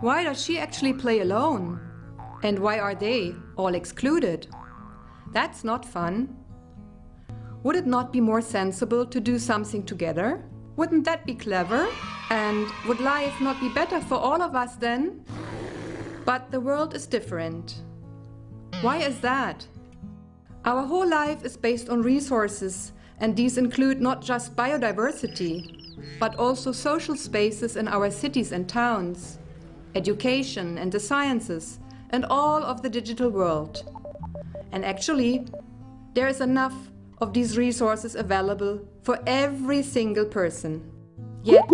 Why does she actually play alone? And why are they all excluded? That's not fun. Would it not be more sensible to do something together? Wouldn't that be clever? And would life not be better for all of us then? But the world is different. Why is that? Our whole life is based on resources, and these include not just biodiversity, but also social spaces in our cities and towns, education and the sciences, and all of the digital world. And actually, there is enough of these resources available for every single person. Yet,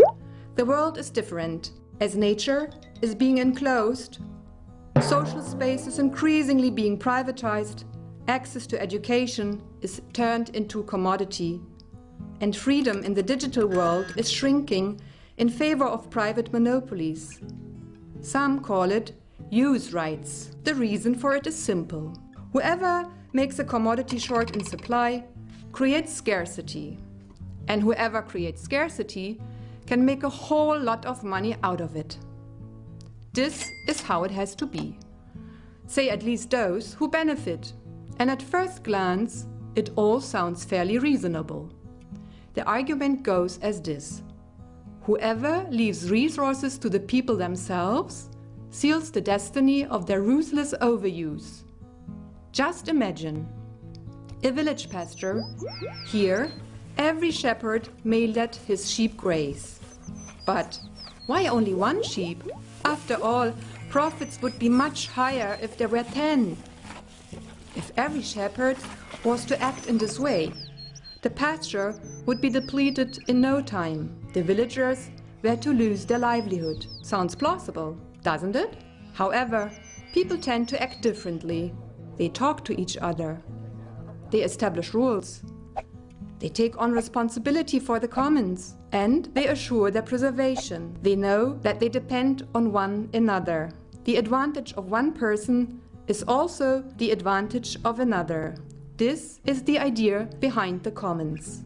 the world is different, as nature is being enclosed, social space is increasingly being privatized, access to education is turned into commodity, and freedom in the digital world is shrinking in favor of private monopolies. Some call it use rights. The reason for it is simple. Whoever makes a commodity short in supply creates scarcity. And whoever creates scarcity can make a whole lot of money out of it. This is how it has to be. Say at least those who benefit. And at first glance, it all sounds fairly reasonable. The argument goes as this. Whoever leaves resources to the people themselves seals the destiny of their ruthless overuse. Just imagine a village pasture. Here, every shepherd may let his sheep graze. But why only one sheep? After all, profits would be much higher if there were ten. If every shepherd was to act in this way, the pasture would be depleted in no time. The villagers were to lose their livelihood. Sounds plausible, doesn't it? However, people tend to act differently. They talk to each other. They establish rules. They take on responsibility for the commons and they assure their preservation. They know that they depend on one another. The advantage of one person is also the advantage of another. This is the idea behind the commons.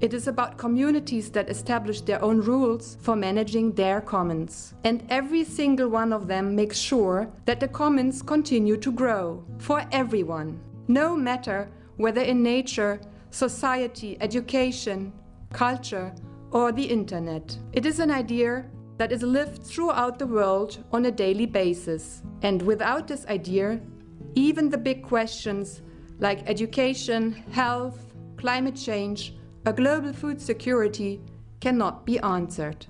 It is about communities that establish their own rules for managing their commons. And every single one of them makes sure that the commons continue to grow for everyone, no matter whether in nature, society, education, culture, or the internet. It is an idea that is lived throughout the world on a daily basis. And without this idea, even the big questions like education, health, climate change, or global food security cannot be answered.